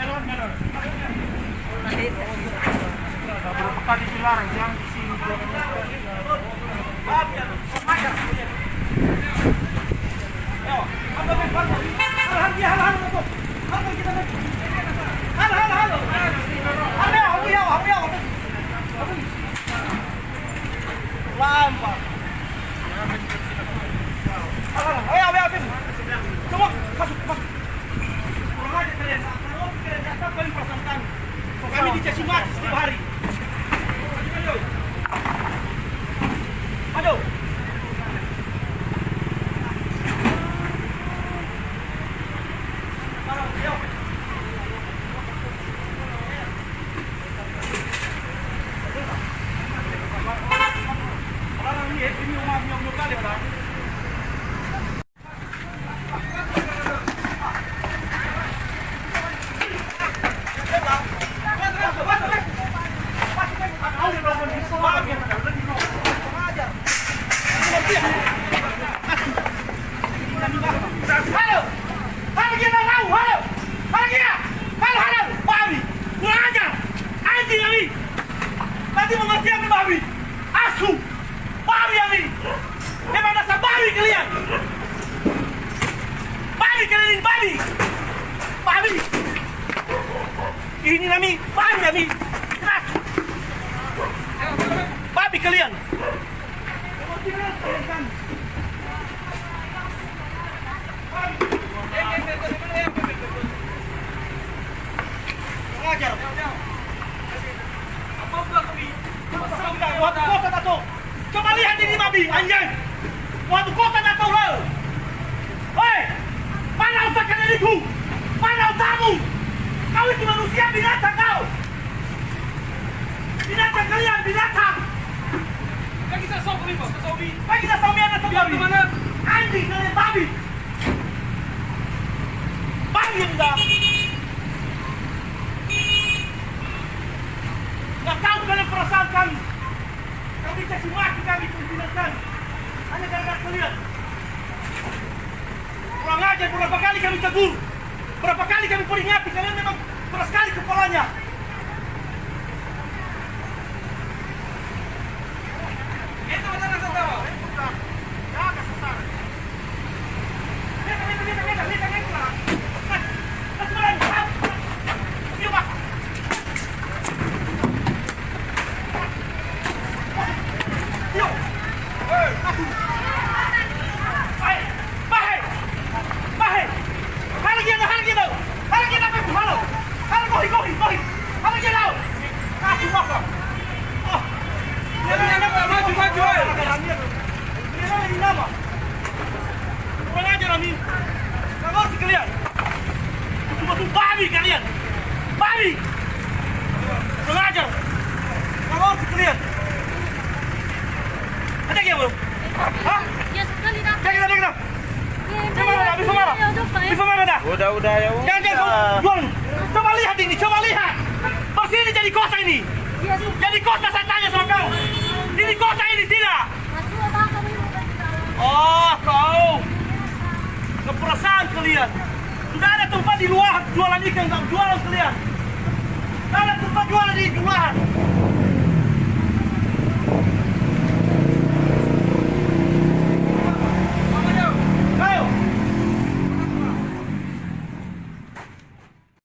Tidak berapa kali dilarang, di sini." Kami dicaci maki setiap hari. Ayo. Ayo. Ayo. Orang ini, ini rumah nyok kali, orang. Halo! Halo kita tahu, halo! Halo kita! Halo, halo! Babi! Kurang ajar! Anjing kami! Nanti mengerti kami babi! Asu! Babi kami! Memang dasar babi kalian! Babi kalian ini, babi! Babi! Ini kami, babi kami! Keras! Kalian! Kota. Coba lihat ini babi, anjing. Waktu kota tato lo. Hei, mana otak kalian itu? Mana otakmu? Kau itu manusia binatang kau. Binatang kalian, binatang. Saya sok kita babi. ke mana? Anjing kalian babi. Babi yang dah. Nggak tahu kalian perasaan kami. Kami kasih mati kami pimpinan kami. Hanya gara-gara kalian. Kurang ajar berapa kali kami tegur. Berapa kali kami peringati kalian memang keras sekali kepalanya. Kalian. Cuma tuh babi kalian. Babi. Kurang ajar. Nggak ngerti kalian. Ada yang belum? Hah? Ya sekali dah. Jangan kita, kita. Ya, Bisa ya, udah, ya. Bisa dah. Udah, udah ya. Jangan, jangan. kau Jual. Coba lihat ini, coba lihat. Pasti ini jadi kota ini. Ya, sudah. Jadi kota saya tanya sama kau. Ini kota ini tidak. Keperasaan kalian. Sudah ada tempat di luar jualan ikan, nggak jualan kalian. Tidak ada tempat jualan di luar.